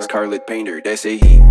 Scarlet Painter, that's a heat